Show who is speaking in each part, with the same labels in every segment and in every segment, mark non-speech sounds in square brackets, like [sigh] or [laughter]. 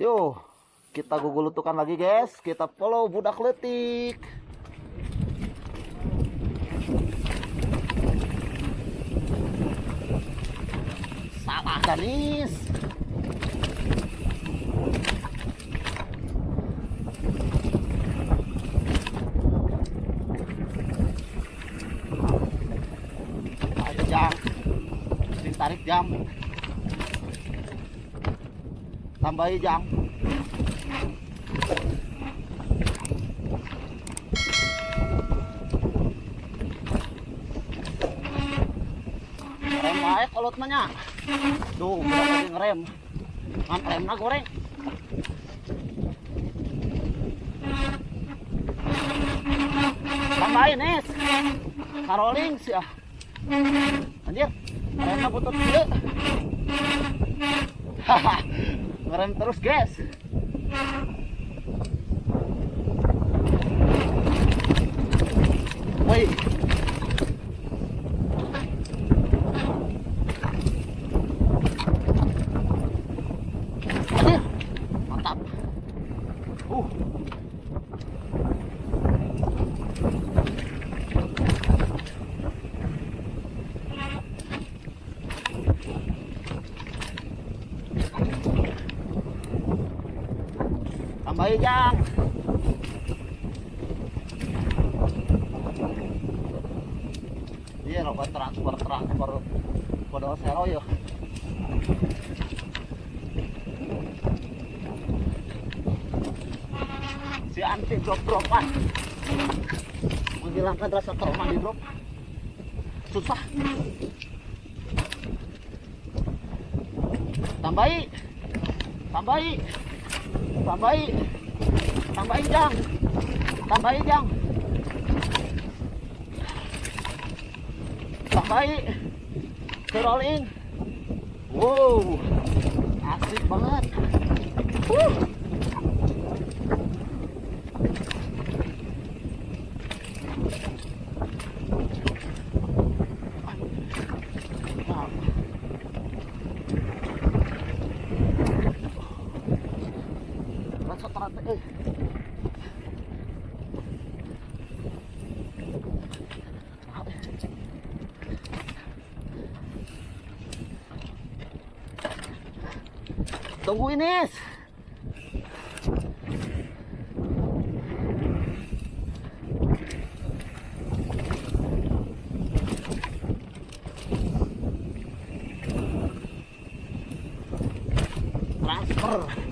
Speaker 1: Yuk, kita gugulutukan lagi guys. Kita follow budak letik. Salah Danis. Ayo jam. Tarik jam. Tambahi jam. Rem aja kolot mah nya. Duh, berapa ngerem. Ngan rem na goreng. Tambahin, Nis. Karoling sih ah. Anjir, remnya butut gede. Haha, ngerem terus guys. Woi. Mantap. Uh. Tambahin jang. Iya, roba transfer transfer kode sero ya. Si anti drop dropan menghilangkan rasa trauma di drop susah. Tambahi, tambahi, tambahi, tambahi jang, tambahi jang. Tambahi rolling. còn ừ. Tungguin Nes. Transfer.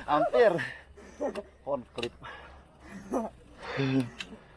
Speaker 1: Hampir. On klip. [laughs]